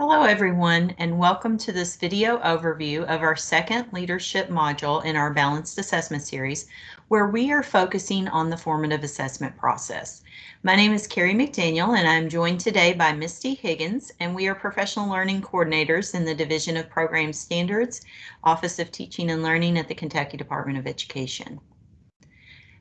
Hello everyone and welcome to this video overview of our second leadership module in our balanced assessment series where we are focusing on the formative assessment process. My name is Carrie McDaniel and I'm joined today by Misty Higgins and we are professional learning coordinators in the Division of Program Standards, Office of Teaching and Learning at the Kentucky Department of Education.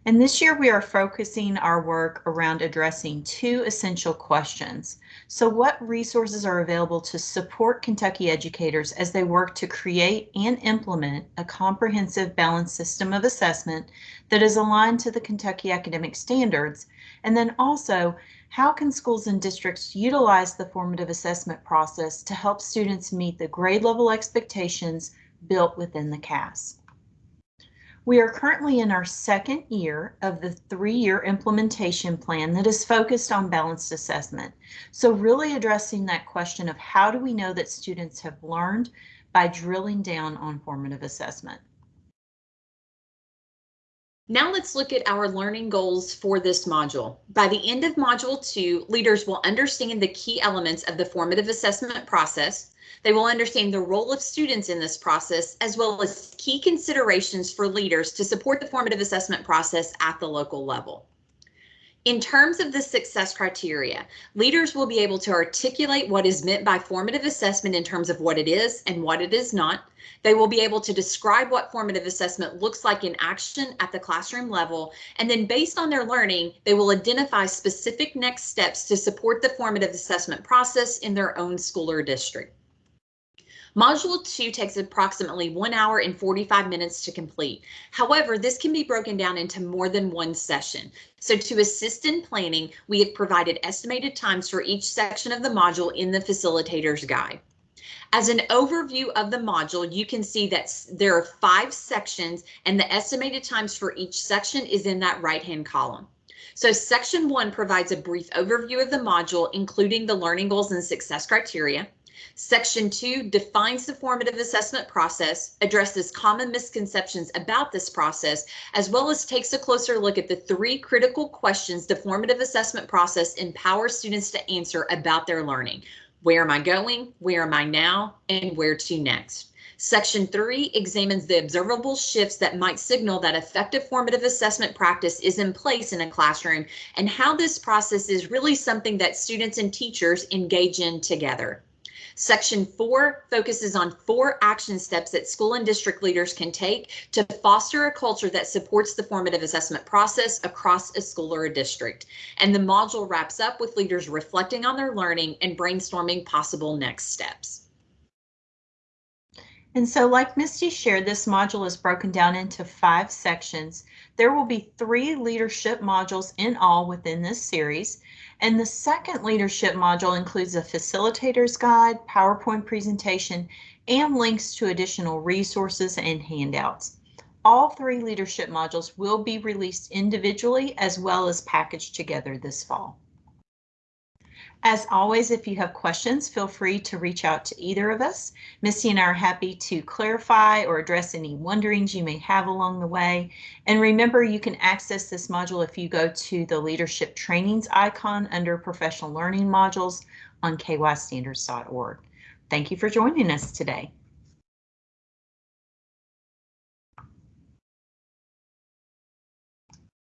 And this year we are focusing our work around addressing two essential questions. So what resources are available to support Kentucky educators as they work to create and implement a comprehensive balanced system of assessment that is aligned to the Kentucky academic standards? And then also, how can schools and districts utilize the formative assessment process to help students meet the grade level expectations built within the KAS? We are currently in our second year of the three-year implementation plan that is focused on balanced assessment. So really addressing that question of how do we know that students have learned by drilling down on formative assessment. Now let's look at our learning goals for this module. By the end of module two, leaders will understand the key elements of the formative assessment process, they will understand the role of students in this process, as well as key considerations for leaders to support the formative assessment process at the local level. In terms of the success criteria, leaders will be able to articulate what is meant by formative assessment in terms of what it is and what it is not. They will be able to describe what formative assessment looks like in action at the classroom level, and then based on their learning, they will identify specific next steps to support the formative assessment process in their own school or district. Module 2 takes approximately 1 hour and 45 minutes to complete. However, this can be broken down into more than one session. So to assist in planning, we have provided estimated times for each section of the module in the facilitator's guide. As an overview of the module, you can see that there are five sections and the estimated times for each section is in that right hand column. So section one provides a brief overview of the module, including the learning goals and success criteria. Section 2 defines the formative assessment process, addresses common misconceptions about this process, as well as takes a closer look at the three critical questions the formative assessment process empowers students to answer about their learning. Where am I going? Where am I now? And where to next? Section 3 examines the observable shifts that might signal that effective formative assessment practice is in place in a classroom and how this process is really something that students and teachers engage in together. Section 4 focuses on four action steps that school and district leaders can take to foster a culture that supports the formative assessment process across a school or a district. And the module wraps up with leaders reflecting on their learning and brainstorming possible next steps. And so like Misty shared, this module is broken down into five sections. There will be three leadership modules in all within this series. And the second leadership module includes a facilitator's guide, PowerPoint presentation, and links to additional resources and handouts. All three leadership modules will be released individually as well as packaged together this fall. As always, if you have questions, feel free to reach out to either of us. Misty and I are happy to clarify or address any wonderings you may have along the way. And remember, you can access this module if you go to the leadership trainings icon under professional learning modules on kystandards.org. Thank you for joining us today.